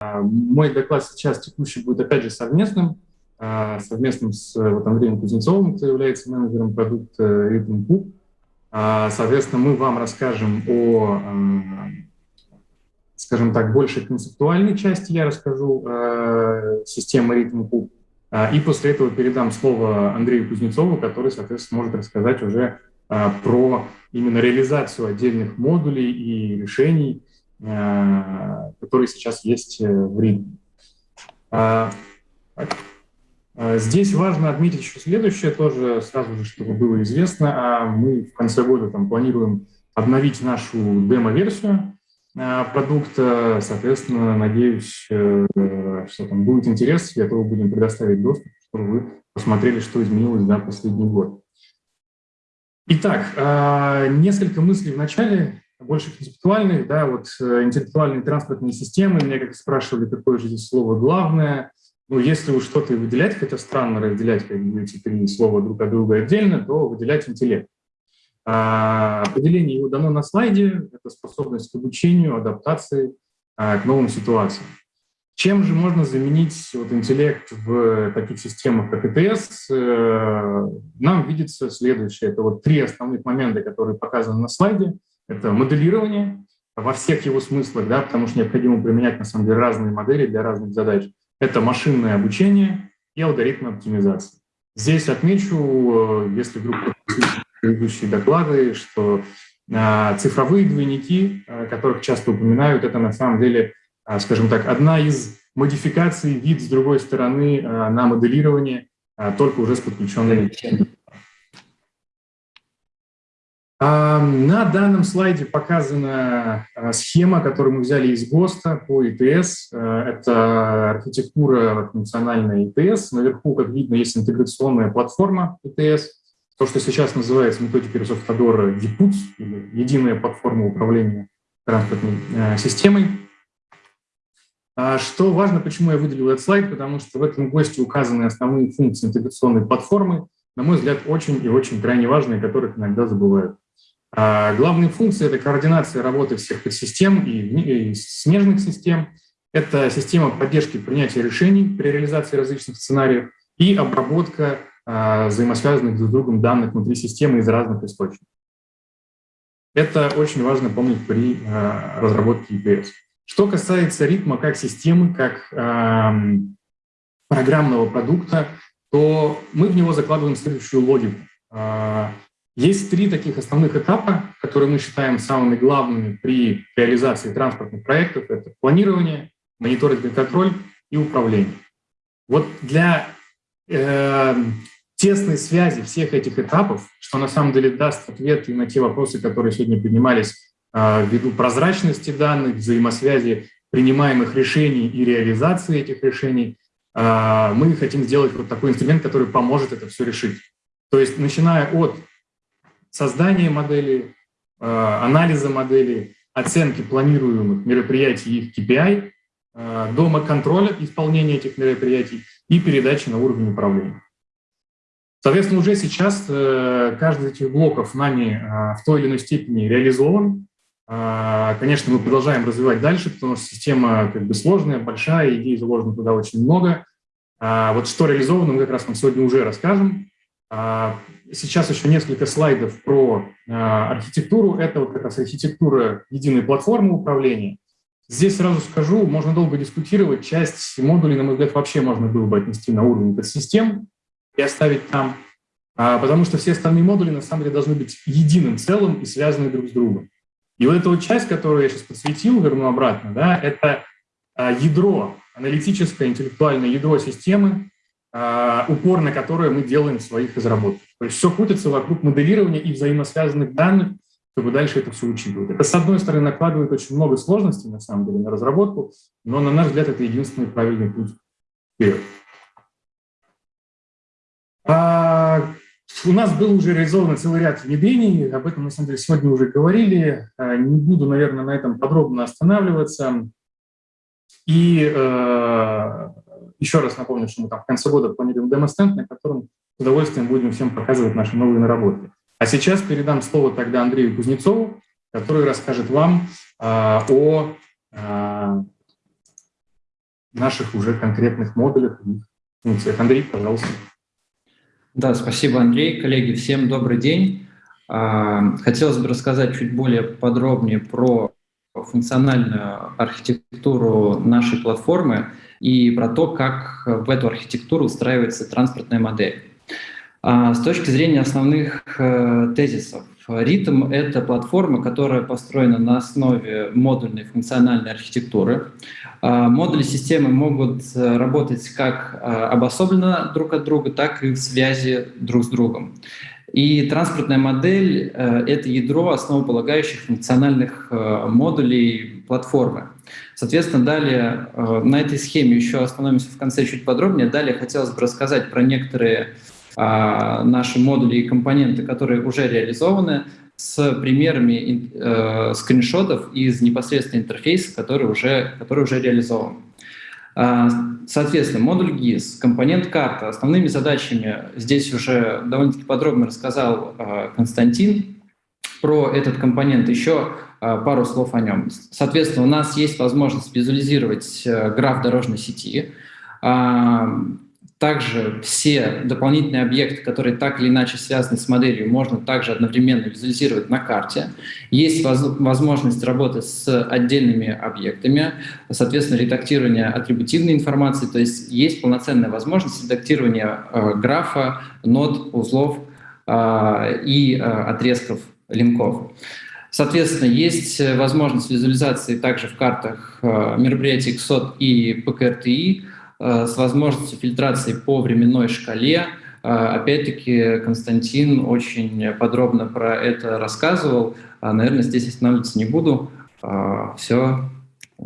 Мой доклад сейчас текущий будет опять же совместным, совместным с вот, Андреем Кузнецовым, кто является менеджером продукта Rhythm Cook. Соответственно, мы вам расскажем о, скажем так, большей концептуальной части, я расскажу системы Rhythm Cook, и после этого передам слово Андрею Кузнецову, который, соответственно, может рассказать уже про именно реализацию отдельных модулей и решений, Э, которые сейчас есть э, в Риме. А, а, здесь важно отметить еще следующее, тоже сразу же, чтобы было известно. А мы в конце года там, планируем обновить нашу демо-версию продукта. Соответственно, надеюсь, что там будет интерес, и этого будем предоставить доступ, чтобы вы посмотрели, что изменилось за последний год. Итак, несколько мыслей в начале больше концептуальных, да, вот э, интеллектуальные транспортные системы, меня как спрашивали, какое же здесь слово главное. Ну, если уж что-то выделять, хотя странно разделять как эти три слова друг от друга отдельно, то выделять интеллект. А, определение его дано на слайде, это способность к обучению, адаптации а, к новым ситуациям. Чем же можно заменить вот, интеллект в таких системах, как ИТС? Э, нам видится следующее. Это вот три основных момента, которые показаны на слайде – это моделирование во всех его смыслах, да, потому что необходимо применять, на самом деле, разные модели для разных задач. Это машинное обучение и алгоритмы оптимизации. Здесь отмечу, э, если вдруг предыдущие доклады, что а, цифровые двойники, а, которых часто упоминают, это на самом деле, скажем так, одна из модификаций, вид с другой стороны на моделирование, только уже с подключенными на данном слайде показана а, схема, которую мы взяли из ГОСТа по ИТС. А, это архитектура функциональная ИТС. Наверху, как видно, есть интеграционная платформа ИТС. То, что сейчас называется методикой Росавтодора ЕПУЦ, или Единая платформа управления транспортной а, системой. Что важно, почему я выделил этот слайд, потому что в этом ГОСТе указаны основные функции интеграционной платформы, на мой взгляд, очень и очень крайне важные, которых иногда забывают. А главные функции – это координация работы всех подсистем и, и смежных систем, это система поддержки принятия решений при реализации различных сценариев и обработка а, взаимосвязанных друг с другом данных внутри системы из разных источников. Это очень важно помнить при а, разработке EPS. Что касается ритма как системы, как программного продукта, то мы в него закладываем следующую логику. А, есть три таких основных этапа, которые мы считаем самыми главными при реализации транспортных проектов. Это планирование, мониторинг и контроль и управление. Вот для э, тесной связи всех этих этапов, что на самом деле даст ответы на те вопросы, которые сегодня поднимались э, ввиду прозрачности данных, взаимосвязи принимаемых решений и реализации этих решений, э, мы хотим сделать вот такой инструмент, который поможет это все решить. То есть начиная от создания модели, э, анализа модели, оценки планируемых мероприятий их KPI, э, дома контроля исполнения этих мероприятий и передачи на уровень управления. Соответственно, уже сейчас э, каждый из этих блоков нами в той или иной степени реализован. Конечно, мы продолжаем развивать дальше, потому что система как бы сложная, большая, идей заложено туда очень много. Вот что реализовано, мы как раз вам сегодня уже расскажем. А, сейчас еще несколько слайдов про а, архитектуру. Это вот как раз архитектура единой платформы управления. Здесь сразу скажу, можно долго дискутировать. Часть модулей, на мой взгляд, вообще можно было бы отнести на уровень подсистем и оставить там, а, потому что все остальные модули на самом деле должны быть единым целым и связаны друг с другом. И вот эта вот часть, которую я сейчас подсветил, верну обратно, да, это ядро, аналитическое, интеллектуальное ядро системы, а, упор на которое мы делаем своих разработках. То есть все крутится вокруг моделирования и взаимосвязанных данных, чтобы дальше это все учитывать. Это, с одной стороны, накладывает очень много сложностей, на самом деле, на разработку, но, на наш взгляд, это единственный правильный путь вперед. А, у нас был уже реализован целый ряд внедрений, об этом, на самом деле, сегодня уже говорили. А, не буду, наверное, на этом подробно останавливаться. И э, еще раз напомню, что мы там в конце года планируем демо-стенд, на котором с удовольствием будем всем показывать наши новые наработки. А сейчас передам слово тогда Андрею Кузнецову, который расскажет вам а, о а, наших уже конкретных модулях и функциях. Андрей, пожалуйста. Да, спасибо, Андрей. Коллеги, всем добрый день. А, хотелось бы рассказать чуть более подробнее про функциональную архитектуру нашей платформы и про то, как в эту архитектуру устраивается транспортная модель. А, с точки зрения основных э, тезисов, Ритм — это платформа, которая построена на основе модульной функциональной архитектуры. А, модули системы могут э, работать как э, обособленно друг от друга, так и в связи друг с другом. И транспортная модель — это ядро основополагающих функциональных модулей платформы. Соответственно, далее на этой схеме еще остановимся в конце чуть подробнее. Далее хотелось бы рассказать про некоторые наши модули и компоненты, которые уже реализованы, с примерами э, скриншотов из непосредственно интерфейса, который уже, который уже реализован. А, соответственно, модуль GIS, компонент карта. Основными задачами здесь уже довольно-таки подробно рассказал э, Константин про этот компонент. Еще пару слов о нем. Соответственно, у нас есть возможность визуализировать э, граф дорожной сети. Э, также все дополнительные объекты, которые так или иначе связаны с моделью, можно также одновременно визуализировать на карте. Есть возможность работы с отдельными объектами, соответственно, редактирование атрибутивной информации, то есть есть полноценная возможность редактирования э, графа, нод, узлов э, и э, отрезков линков. Соответственно, есть возможность визуализации также в картах э, мероприятий XOT и ПКРТИ, Э, с возможностью фильтрации по временной шкале. Э, опять-таки Константин очень подробно про это рассказывал. А, наверное, здесь останавливаться не буду. Э, Все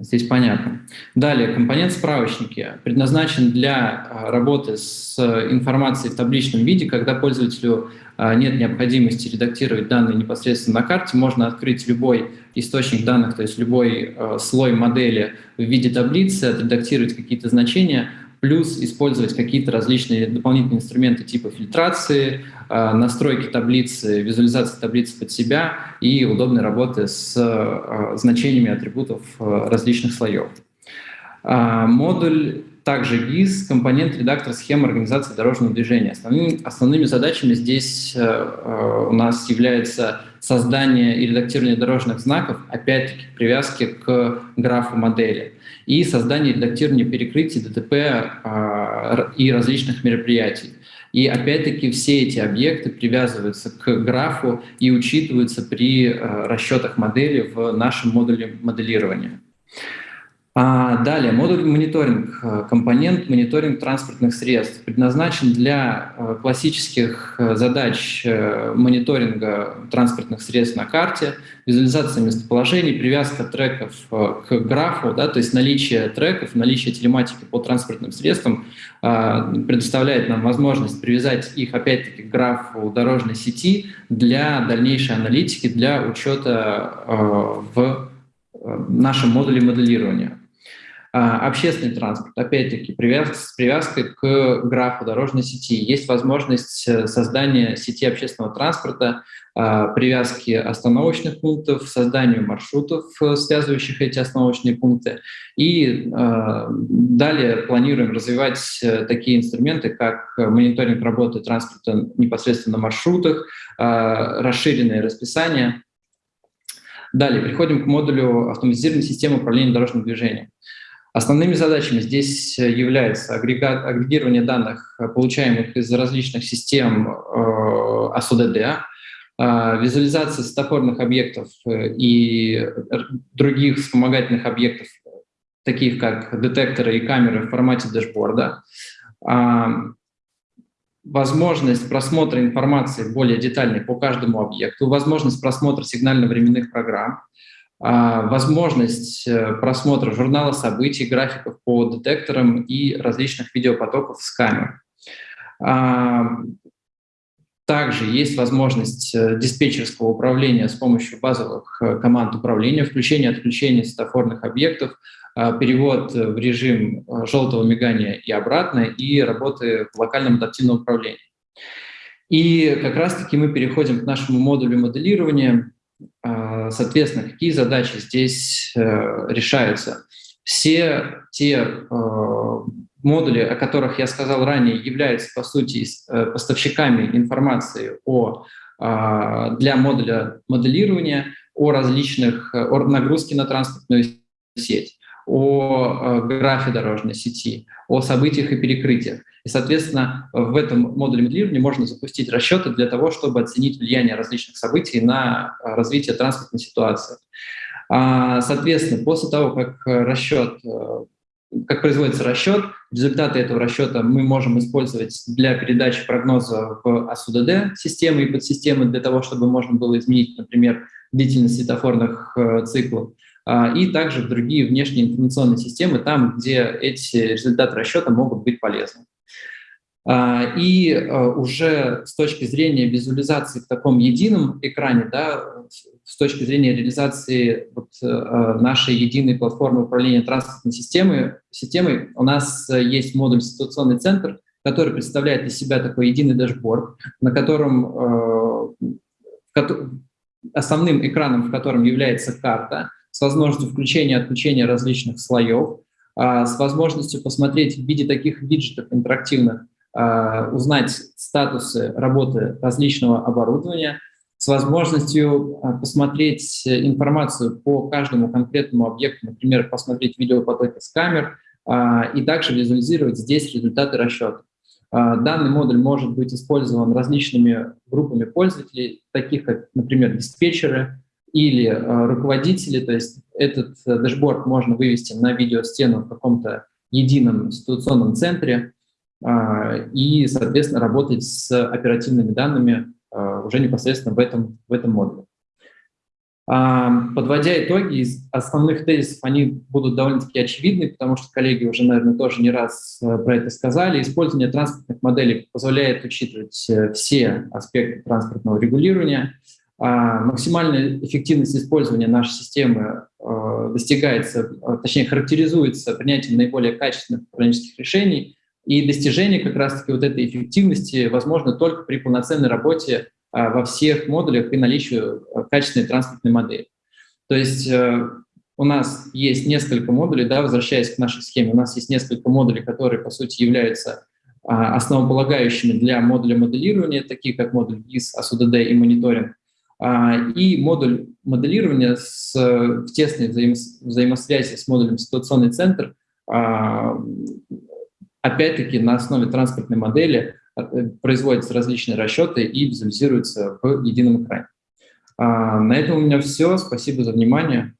здесь понятно. Далее, компонент справочники. Предназначен для работы с информацией в табличном виде, когда пользователю нет необходимости редактировать данные непосредственно на карте, можно открыть любой источник данных, то есть любой э, слой модели в виде таблицы, отредактировать какие-то значения, плюс использовать какие-то различные дополнительные инструменты типа фильтрации, э, настройки таблицы, визуализации таблицы под себя и удобной работы с э, значениями атрибутов э, различных слоев. Э, модуль также GIS, компонент редактор схемы организации дорожного движения. Основными, основными задачами здесь э, э, у нас является создание и редактирование дорожных знаков, опять-таки привязки к графу модели, и создание и редактирование перекрытий ДТП э, и различных мероприятий. И опять-таки все эти объекты привязываются к графу и учитываются при э, расчетах модели в нашем модуле моделирования. А, далее, модуль мониторинг, э, компонент мониторинг транспортных средств предназначен для э, классических э, задач мониторинга транспортных средств на карте, визуализация местоположений, привязка треков к графу, да, то есть наличие треков, наличие телематики по транспортным средствам предоставляет нам возможность привязать их опять-таки к графу дорожной сети для дальнейшей аналитики, для учета в нашем модуле моделирования. А, общественный транспорт, опять-таки, с привязкой к графу дорожной сети. Есть возможность э, создания сети общественного транспорта, а, привязки остановочных пунктов, созданию маршрутов, э, связывающих эти остановочные пункты. И а, далее планируем развивать э, такие инструменты, как мониторинг работы транспорта непосредственно на маршрутах, расширенное расписание. Далее переходим к модулю автоматизированной системы управления дорожным движением. Основными задачами здесь является агрегат, агрегирование данных, получаемых из различных систем э, АСУДД, э, визуализация светофорных объектов э, и других вспомогательных объектов, таких как детекторы и камеры в формате дэшборда, э, возможность просмотра информации более детальной по каждому объекту, возможность просмотра сигнально-временных программ, а, возможность э, просмотра журнала событий, графиков по детекторам и различных видеопотоков с камер. А, также есть возможность э, диспетчерского управления с помощью базовых э, команд управления, включение отключение светофорных объектов, а, перевод в режим желтого мигания и обратно, и работы в локальном адаптивном управлении. И как раз-таки мы переходим к нашему модулю моделирования, а, соответственно, какие задачи здесь э, решаются? Все те э, модули, о которых я сказал ранее, являются, по сути, э, поставщиками информации о, э, для модуля моделирования, о различных, о нагрузке на транспортную сеть, о графе дорожной сети, о событиях и перекрытиях. И, соответственно, в этом модуле моделирования можно запустить расчеты для того, чтобы оценить влияние различных событий на развитие транспортной ситуации. А, соответственно, после того, как расчет, э, как производится расчет, результаты этого расчета мы можем использовать для передачи прогноза в АСУДД системы и подсистемы для того, чтобы можно было изменить, например, длительность светофорных э, циклов, и также в другие внешние информационные системы, там, где эти результаты расчета могут быть полезны. А, и а, уже с точки зрения визуализации в таком едином экране, да, с точки зрения реализации вот а, нашей единой платформы управления транспортной системой, системой, у нас есть модуль «Ситуационный центр», который представляет из себя такой единый дашборд, на котором основным экраном, в котором является карта, с возможностью включения и отключения различных слоев, с возможностью посмотреть в виде таких виджетов интерактивных а, узнать статусы работы различного оборудования, с возможностью а, посмотреть информацию по каждому конкретному объекту, например, посмотреть видеопотоки с камер, а, и также визуализировать здесь результаты расчета. Данный модуль может быть использован различными группами пользователей, таких как, например, диспетчеры или руководители, то есть этот э, дашборд можно вывести на видеостену в каком-то едином ситуационном центре, а, и, соответственно, работать с оперативными данными а, уже непосредственно в этом, в этом модуле. А, подводя итоги, из основных тезисов они будут довольно-таки очевидны, потому что коллеги уже, наверное, тоже не раз про это сказали. Использование транспортных моделей позволяет учитывать э, все аспекты транспортного регулирования. Максимальная эффективность использования нашей системы достигается, точнее характеризуется принятием наиболее качественных управленческих решений – и достижение как раз-таки вот этой эффективности возможно только при полноценной работе а, во всех модулях и наличию а, качественной транспортной модели. То есть э, у нас есть несколько модулей, да, возвращаясь к нашей схеме, у нас есть несколько модулей, которые, по сути, являются а, основополагающими для модуля моделирования, такие как модуль ГИС, АСУДД и мониторинг, и модуль моделирования с, в тесной взаимосвязи с модулем ситуационный центр, Опять-таки на основе транспортной модели э, производятся различные расчеты и визуализируются в едином экране. А, на этом у меня все. Спасибо за внимание.